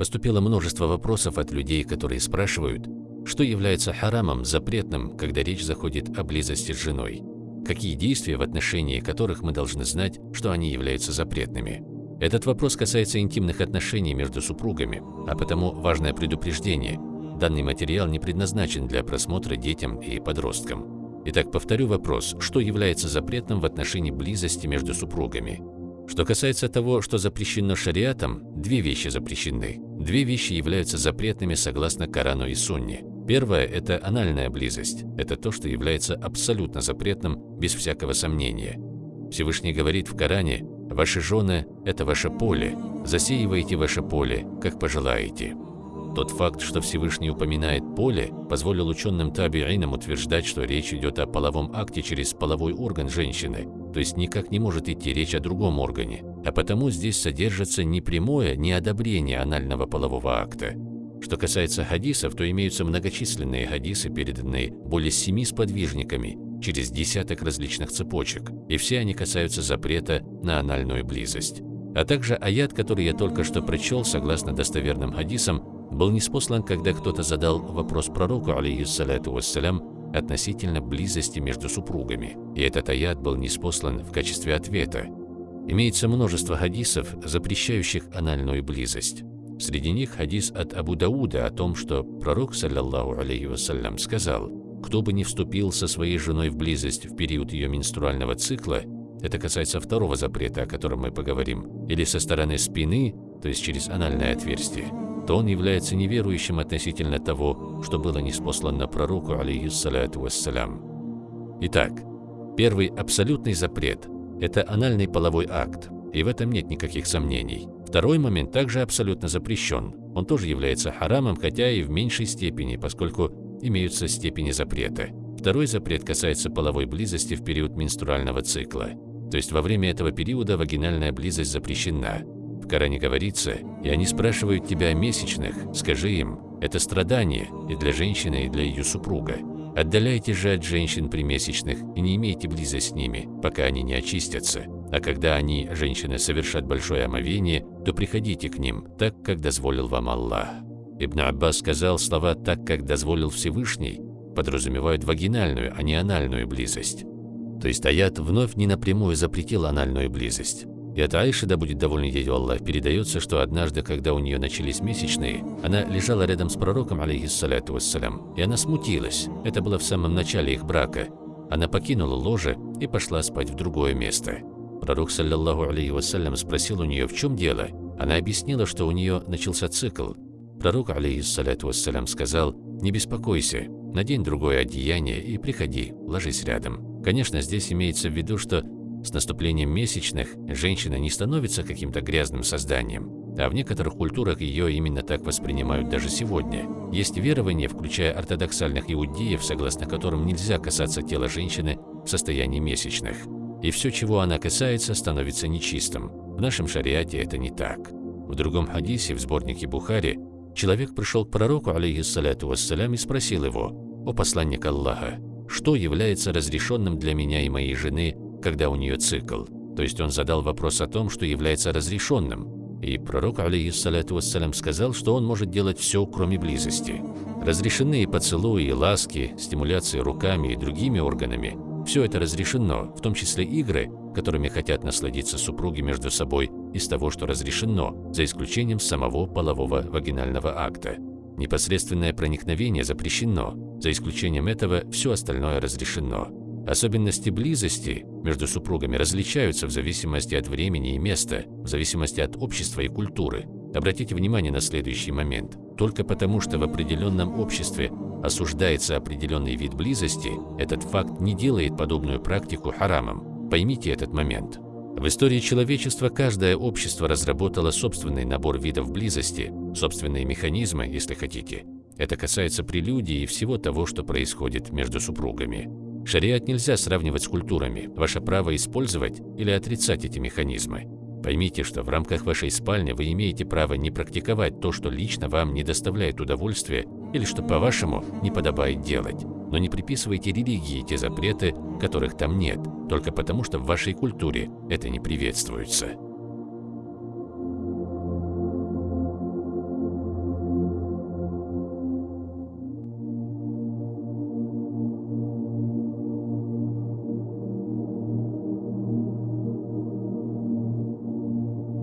Поступило множество вопросов от людей, которые спрашивают, что является харамом, запретным, когда речь заходит о близости с женой. Какие действия, в отношении которых мы должны знать, что они являются запретными. Этот вопрос касается интимных отношений между супругами, а потому важное предупреждение. Данный материал не предназначен для просмотра детям и подросткам. Итак, повторю вопрос, что является запретным в отношении близости между супругами. Что касается того, что запрещено шариатом, две вещи запрещены. Две вещи являются запретными согласно Корану и Сунне. Первое – это анальная близость. Это то, что является абсолютно запретным, без всякого сомнения. Всевышний говорит в Коране, «Ваши жены – это ваше поле, засеивайте ваше поле, как пожелаете». Тот факт, что Всевышний упоминает поле, позволил ученым табиинам утверждать, что речь идет о половом акте через половой орган женщины, то есть никак не может идти речь о другом органе, а потому здесь содержится не прямое неодобрение анального полового акта. Что касается хадисов, то имеются многочисленные хадисы, переданные более семи сподвижниками, через десяток различных цепочек, и все они касаются запрета на анальную близость. А также аят, который я только что прочел, согласно достоверным хадисам, был неспослан, когда кто-то задал вопрос пророку, алейхиссалату вассалям, относительно близости между супругами, и этот аят был неспослан в качестве ответа. Имеется множество хадисов, запрещающих анальную близость. Среди них хадис от Абу Дауда о том, что пророк, саллаллаху алейхи вассалям, сказал, «Кто бы не вступил со своей женой в близость в период ее менструального цикла, это касается второго запрета, о котором мы поговорим, или со стороны спины, то есть через анальное отверстие, то он является неверующим относительно того, что было неспослано пророку, алейхиссалату вассалям. Итак, первый абсолютный запрет – это анальный половой акт, и в этом нет никаких сомнений. Второй момент также абсолютно запрещен. Он тоже является харамом, хотя и в меньшей степени, поскольку имеются степени запрета. Второй запрет касается половой близости в период менструального цикла. То есть во время этого периода вагинальная близость запрещена. Коране говорится, и они спрашивают тебя о месячных, скажи им, это страдание и для женщины, и для ее супруга. Отдаляйте же от женщин при месячных и не имейте близость с ними, пока они не очистятся. А когда они, женщины, совершат большое омовение, то приходите к ним, так, как дозволил вам Аллах. Ибн Аббас сказал слова «так, как дозволил Всевышний», подразумевают вагинальную, а не анальную близость. То есть аят вновь не напрямую запретил анальную близость. И от Аиши, да будет доволен ею Аллах, передается, что однажды, когда у нее начались месячные, она лежала рядом с пророком, алейхиссалату вассалям, и она смутилась. Это было в самом начале их брака. Она покинула ложе и пошла спать в другое место. Пророк, саллиллаху алейхи вассалям, спросил у нее, в чем дело. Она объяснила, что у нее начался цикл. Пророк, алейхиссалату вассалям, сказал, не беспокойся, надень другое одеяние и приходи, ложись рядом. Конечно, здесь имеется в виду, что с наступлением месячных женщина не становится каким-то грязным созданием, а в некоторых культурах ее именно так воспринимают даже сегодня. Есть верования, включая ортодоксальных иудеев, согласно которым нельзя касаться тела женщины в состоянии месячных. И все, чего она касается, становится нечистым. В нашем шариате это не так. В другом хадисе, в сборнике Бухари, человек пришел к пророку, алейхиссалату вассалям, и спросил его, «О посланник Аллаха, что является разрешенным для меня и моей жены когда у нее цикл. То есть он задал вопрос о том, что является разрешенным. И пророк, алейхиссалату вассалям, сказал, что он может делать все, кроме близости. Разрешены и поцелуи, и ласки, стимуляции руками и другими органами. Все это разрешено, в том числе игры, которыми хотят насладиться супруги между собой из того, что разрешено, за исключением самого полового вагинального акта. Непосредственное проникновение запрещено, за исключением этого все остальное разрешено. Особенности близости между супругами различаются в зависимости от времени и места, в зависимости от общества и культуры. Обратите внимание на следующий момент. Только потому, что в определенном обществе осуждается определенный вид близости, этот факт не делает подобную практику харамом. Поймите этот момент. В истории человечества каждое общество разработало собственный набор видов близости, собственные механизмы, если хотите. Это касается прелюдии и всего того, что происходит между супругами. Шариат нельзя сравнивать с культурами. Ваше право использовать или отрицать эти механизмы. Поймите, что в рамках вашей спальни вы имеете право не практиковать то, что лично вам не доставляет удовольствия или что, по-вашему, не подобает делать. Но не приписывайте религии те запреты, которых там нет, только потому что в вашей культуре это не приветствуется.